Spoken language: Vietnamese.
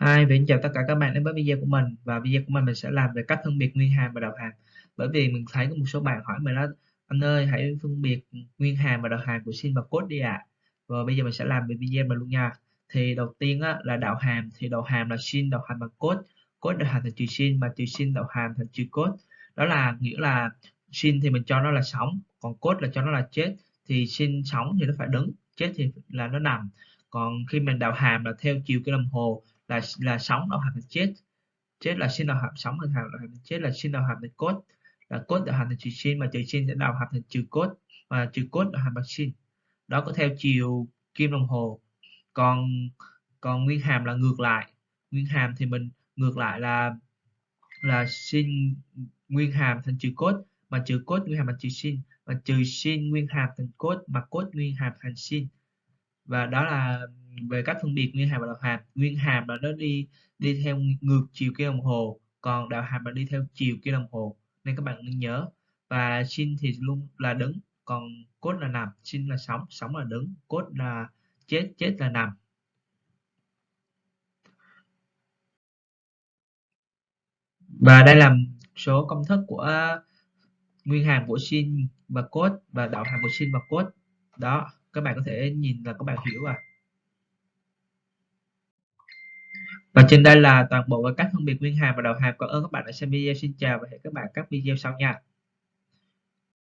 Hi, mình chào tất cả các bạn đến với video của mình. Và video của mình mình sẽ làm về cách phân biệt nguyên hàm và đạo hàm. Bởi vì mình thấy có một số bạn hỏi mình là anh ơi hãy phân biệt nguyên hàm và đạo hàm của sin và cos đi ạ. À. và bây giờ mình sẽ làm về video mình luôn nha. Thì đầu tiên á, là đạo hàm. Thì đạo hàm là sin đạo hàm bằng cos. Cos đạo hàm thành trừ sin mà trừ sin đạo hàm thành trừ cos. Đó là nghĩa là sin thì mình cho nó là sống còn cos là cho nó là chết. Thì sin sống thì nó phải đứng chết thì là nó nằm. Còn khi mình đạo hàm là theo chiều cái đồng hồ là là sống đạo hàm thành chết. Chết là sinh đạo hàm sống thành hàm thành chết là sinh đạo hàm thành cốt. Là cốt đạo hàm thành trừ sinh, mà trừ sinh sẽ đạo hàm thành trừ cốt và trừ cốt đạo hàm bằng sinh. đó có theo chiều kim đồng hồ. Còn còn nguyên hàm là ngược lại. Nguyên hàm thì mình ngược lại là là sinh nguyên hàm thành trừ cốt mà trừ cốt nguyên hàm thành trừ sinh, mà trừ sinh nguyên hàm thành cốt mà cốt nguyên hàm thành sinh và đó là về cách phân biệt nguyên hàm và đạo hàm. Nguyên hàm là nó đi đi theo ngược chiều kim đồng hồ, còn đạo hàm là đi theo chiều kim đồng hồ. Nên các bạn nên nhớ. Và sin thì luôn là đứng, còn cốt là nằm. Sin là sống sống là đứng, cốt là chết chết là nằm. Và đây là số công thức của nguyên hàm của sin và cốt và đạo hàm của sin và cốt. Đó các bạn có thể nhìn là các bạn hiểu à. Và trên đây là toàn bộ các phân biệt nguyên hàm và đầu hàm cảm ơn các bạn đã xem video. Xin chào và hẹn các bạn các video sau nha.